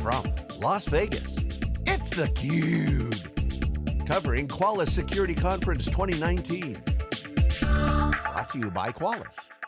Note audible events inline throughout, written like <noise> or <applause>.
From Las Vegas, it's theCUBE. Covering Qualys Security Conference 2019. Brought to you by Qualys.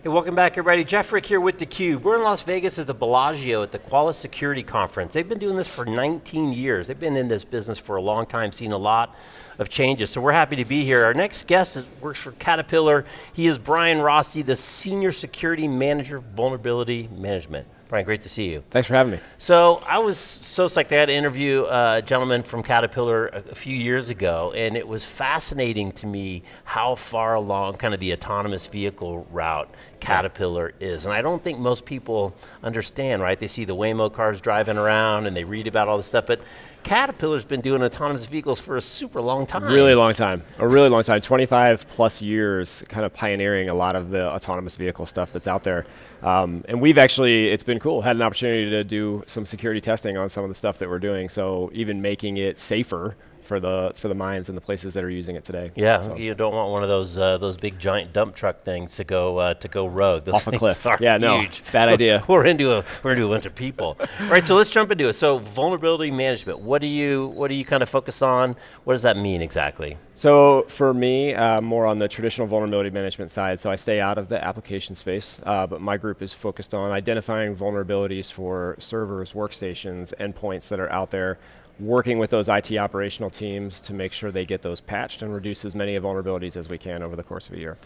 Hey, welcome back everybody. Jeff Frick here with theCUBE. We're in Las Vegas at the Bellagio at the Qualys Security Conference. They've been doing this for 19 years. They've been in this business for a long time, seen a lot of changes. So we're happy to be here. Our next guest is, works for Caterpillar. He is Brian Rossi, the Senior Security Manager, Vulnerability Management. Brian, great to see you. Thanks for having me. So I was so psyched. I had to interview uh, a gentleman from Caterpillar a, a, few years ago, and it was fascinating to me how far along kind of the autonomous vehicle route Caterpillar is. And I don't think most people understand, right? They see the Waymo cars driving around and they read about all this stuff, but Caterpillar's been doing autonomous vehicles for a super long time. Really long time, a really long time, 25 plus years, kind of pioneering a lot of the autonomous vehicle stuff that's out there. Um, and we've actually, it's been cool, had an opportunity to do some security testing on some of the stuff that we're doing, so even making it safer for the for the mines and the places that are using it today. Yeah, so. you don't want one of those uh, those big giant dump truck things to go uh, to go rogue. Those Off a cliff. yeah, no, huge. bad <laughs> idea. we're into a we're into a bunch of people. All right, so let's jump into it. So vulnerability management. What do you what do you kind of focus on? What does that mean exactly? So for me, uh, more on the traditional vulnerability management side. So I stay out of the application space, uh, but my group is focused on identifying vulnerabilities for servers, workstations, endpoints that are out there working with those IT operational teams to make sure they get those patched and reduce as many of vulnerabilities as we can over the course of a year.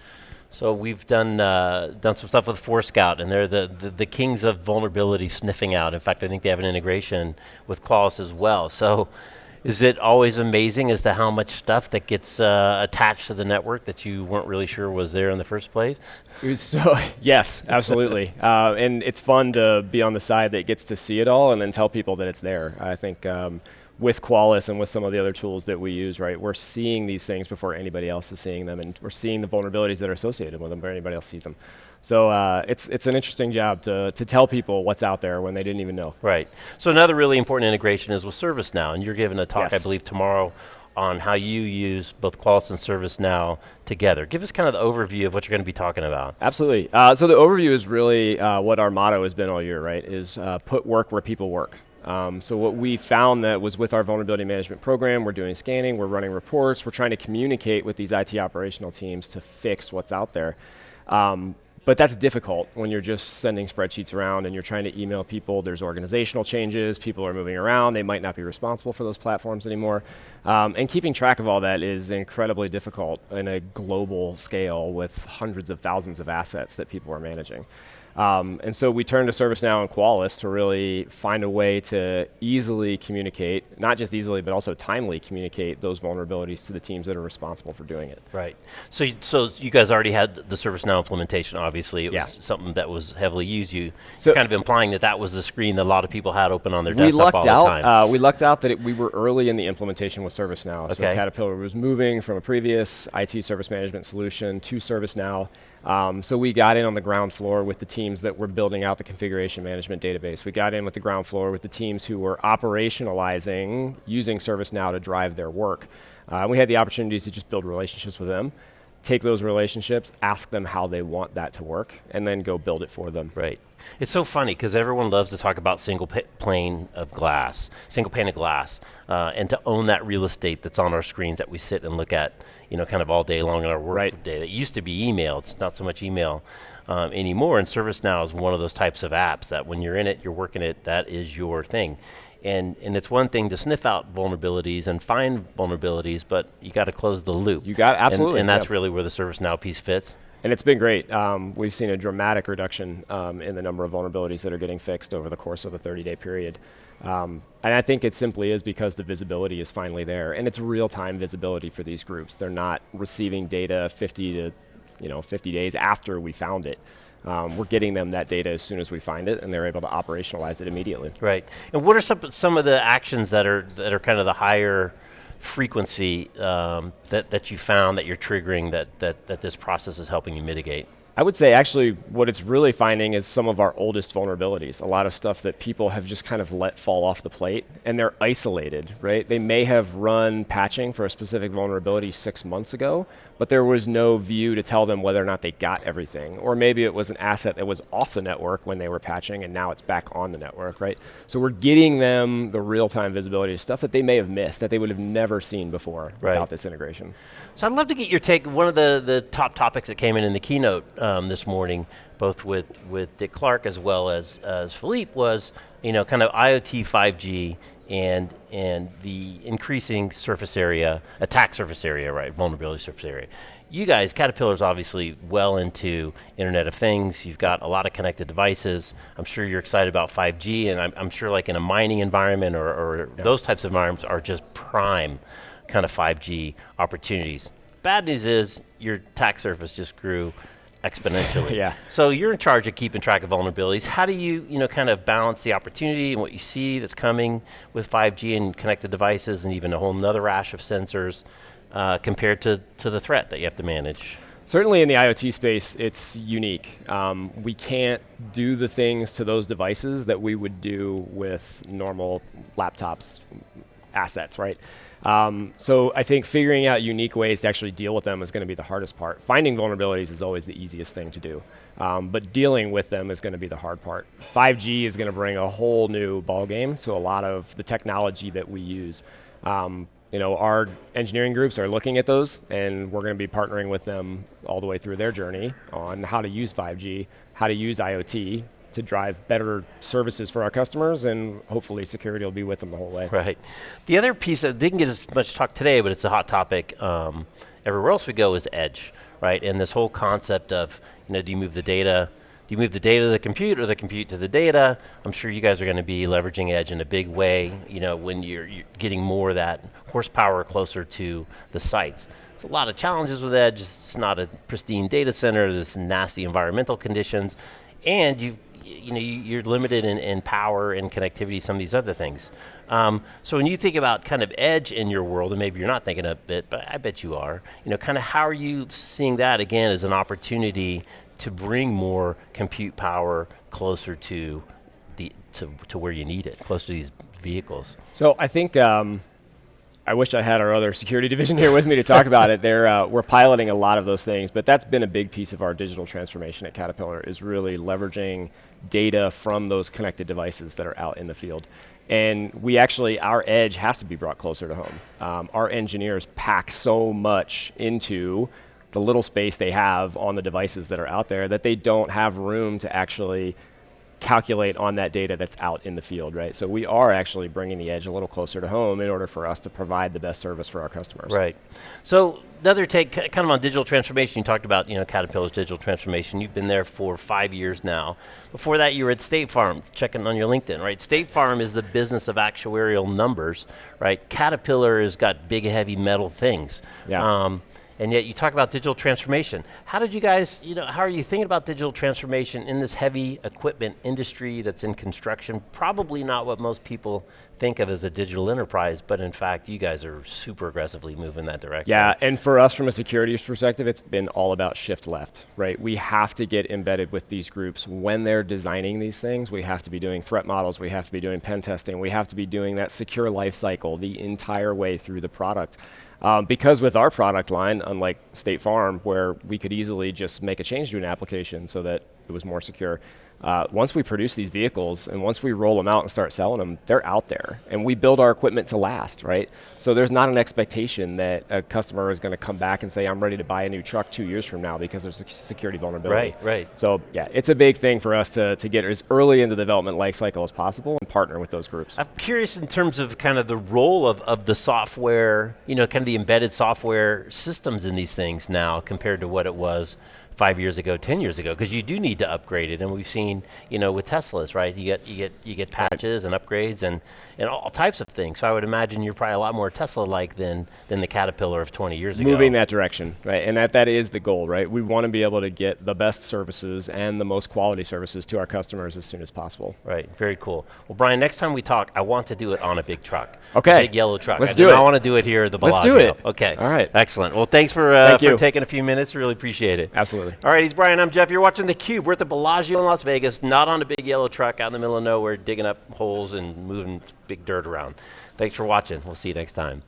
So we've done uh, done some stuff with Forescout, and they're the, the, the kings of vulnerability sniffing out. In fact, I think they have an integration with Qualys as well. So is it always amazing as to how much stuff that gets uh, attached to the network that you weren't really sure was there in the first place? So <laughs> yes, absolutely, <laughs> uh, and it's fun to be on the side that gets to see it all and then tell people that it's there. I think. Um, with Qualys and with some of the other tools that we use, right, we're seeing these things before anybody else is seeing them, and we're seeing the vulnerabilities that are associated with them before anybody else sees them. So uh, it's, it's an interesting job to, to tell people what's out there when they didn't even know. Right. So another really important integration is with ServiceNow, and you're giving a talk, yes. I believe, tomorrow on how you use both Qualys and ServiceNow together. Give us kind of the overview of what you're going to be talking about. Absolutely. Uh, so the overview is really uh, what our motto has been all year, right, is uh, put work where people work. Um, so what we found that was with our vulnerability management program, we're doing scanning, we're running reports, we're trying to communicate with these IT operational teams to fix what's out there. Um, but that's difficult when you're just sending spreadsheets around and you're trying to email people. There's organizational changes, people are moving around, they might not be responsible for those platforms anymore. Um, and keeping track of all that is incredibly difficult in a global scale with hundreds of thousands of assets that people are managing. Um, and so we turned to ServiceNow and Qualys to really find a way to easily communicate, not just easily, but also timely communicate those vulnerabilities to the teams that are responsible for doing it. Right. So, so you guys already had the ServiceNow implementation, obviously. It yeah. was something that was heavily used. You so kind of implying that that was the screen that a lot of people had open on their we desktop lucked all out, the time. Uh, we lucked out that it, we were early in the implementation with ServiceNow. Okay. So Caterpillar was moving from a previous IT service management solution to ServiceNow. Um, so we got in on the ground floor with the teams that were building out the configuration management database. We got in with the ground floor with the teams who were operationalizing using ServiceNow to drive their work. Uh, we had the opportunities to just build relationships with them, take those relationships, ask them how they want that to work, and then go build it for them. Right. It's so funny because everyone loves to talk about single pane of glass, single pane of glass, uh, and to own that real estate that's on our screens that we sit and look at, you know, kind of all day long in our work right. day. It used to be email. It's not so much email um, anymore. And ServiceNow is one of those types of apps that when you're in it, you're working it. That is your thing. And, and it's one thing to sniff out vulnerabilities and find vulnerabilities, but you got to close the loop. You got absolutely, and, and that's really where the ServiceNow piece fits. And it's been great. Um, we've seen a dramatic reduction um, in the number of vulnerabilities that are getting fixed over the course of a 30-day period. Um, and I think it simply is because the visibility is finally there, and it's real-time visibility for these groups. They're not receiving data 50 to, you know, 50 days after we found it. Um, we're getting them that data as soon as we find it, and they're able to operationalize it immediately. Right. And what are some some of the actions that are that are kind of the higher frequency um, that, that you found that you're triggering that, that, that this process is helping you mitigate? I would say actually what it's really finding is some of our oldest vulnerabilities. A lot of stuff that people have just kind of let fall off the plate and they're isolated, right? They may have run patching for a specific vulnerability six months ago, but there was no view to tell them whether or not they got everything. Or maybe it was an asset that was off the network when they were patching and now it's back on the network, right? So we're getting them the real-time visibility of stuff that they may have missed, that they would have never seen before right. without this integration. So I'd love to get your take. One of the, the top topics that came in in the keynote um, this morning, both with, with Dick Clarke as well as, as Philippe, was you know, kind of IoT 5G and, and the increasing surface area, attack surface area, right, vulnerability surface area. You guys, Caterpillar's obviously well into Internet of Things. You've got a lot of connected devices. I'm sure you're excited about 5G, and I'm, I'm sure like in a mining environment or, or yep. those types of environments are just prime kind of 5G opportunities. Bad news is your attack surface just grew exponentially. <laughs> yeah. So you're in charge of keeping track of vulnerabilities. How do you, you know, kind of balance the opportunity and what you see that's coming with 5G and connected devices and even a whole nother rash of sensors uh, compared to, to the threat that you have to manage? Certainly in the IoT space, it's unique. Um, we can't do the things to those devices that we would do with normal laptops, assets, right? Um, so I think figuring out unique ways to actually deal with them is going to be the hardest part. Finding vulnerabilities is always the easiest thing to do, um, but dealing with them is going to be the hard part. 5G is going to bring a whole new ballgame to a lot of the technology that we use. Um, you know, our engineering groups are looking at those, and we're going to be partnering with them all the way through their journey on how to use 5G, how to use IoT, to drive better services for our customers, and hopefully security will be with them the whole way. Right. The other piece that didn't get as much talk today, but it's a hot topic um, everywhere else we go is edge, right? And this whole concept of, you know, do you move the data, do you move the data to the compute or the compute to the data? I'm sure you guys are going to be leveraging edge in a big way, you know, when you're, you're getting more of that horsepower closer to the sites. There's a lot of challenges with edge. It's not a pristine data center. There's nasty environmental conditions. And you've you know, you, are limited in, in, power and connectivity, some of these other things. Um, so when you think about kind of edge in your world, and maybe you're not thinking of it, but I bet you are, you know, kind of how are you seeing that again as an opportunity to bring more compute power closer to the to, to where you need it, closer to these vehicles? So I think um, I wish I had our other security <laughs> division here with me to talk about it. They're, uh, we're piloting a lot of those things, but that's been a big piece of our digital transformation at Caterpillar is really leveraging data from those connected devices that are out in the field. And we actually, our edge has to be brought closer to home. Um, our engineers pack so much into the little space they have on the devices that are out there that they don't have room to actually calculate on that data that's out in the field, right? So we are actually bringing the edge a little closer to home in order for us to provide the best service for our customers. Right. So another take, kind of on digital transformation, you talked about, you know, Caterpillar's digital transformation. You've been there for five years now. Before that, you were at State Farm, checking on your LinkedIn, right? State Farm is the business of actuarial numbers, right? Caterpillar has got big, heavy metal things. Yeah. Um, and yet you talk about digital transformation. How did you guys, you know, how are you thinking about digital transformation in this heavy equipment industry that's in construction? Probably not what most people think of as a digital enterprise, but in fact, you guys are super aggressively moving that direction. Yeah, and for us from a security perspective, it's been all about shift left, right? We have to get embedded with these groups when they're designing these things. We have to be doing threat models, we have to be doing pen testing, we have to be doing that secure life cycle the entire way through the product. Um, because with our product line, unlike State Farm, where we could easily just make a change to an application so that it was more secure, uh, once we produce these vehicles and once we roll them out and start selling them, they're out there. And we build our equipment to last, right? So there's not an expectation that a customer is going to come back and say, I'm ready to buy a new truck two years from now because there's a security vulnerability. Right, right. So yeah, it's a big thing for us to, to get as early in the development life cycle as possible and partner with those groups. I'm curious in terms of kind of the role of, of the software, you know, kind of the embedded software systems in these things now compared to what it was five years ago, 10 years ago, because you do need to upgrade it. And we've seen, you know, with Teslas, right? You get, you get, you get patches and upgrades and, and all types of things. So I would imagine you're probably a lot more Tesla-like than, than the Caterpillar of 20 years Moving ago. Moving that direction, right? And that, that is the goal, right? We want to be able to get the best services and the most quality services to our customers as soon as possible. Right, very cool. Well, Brian, next time we talk, I want to do it on a big truck. Okay. big yellow truck. Let's I do, do it. I want to do it here at the Bellagio. Let's do it. Okay. All right. Excellent. Well, thanks for, uh, Thank for taking a few minutes. Really appreciate it. Absolutely. Absolutely. All right, he's Brian. I'm Jeff. You're watching theCUBE. We're at the Bellagio in Las Vegas, not on a big yellow truck out in the middle of nowhere, digging up holes and moving big dirt around. Thanks for watching. We'll see you next time.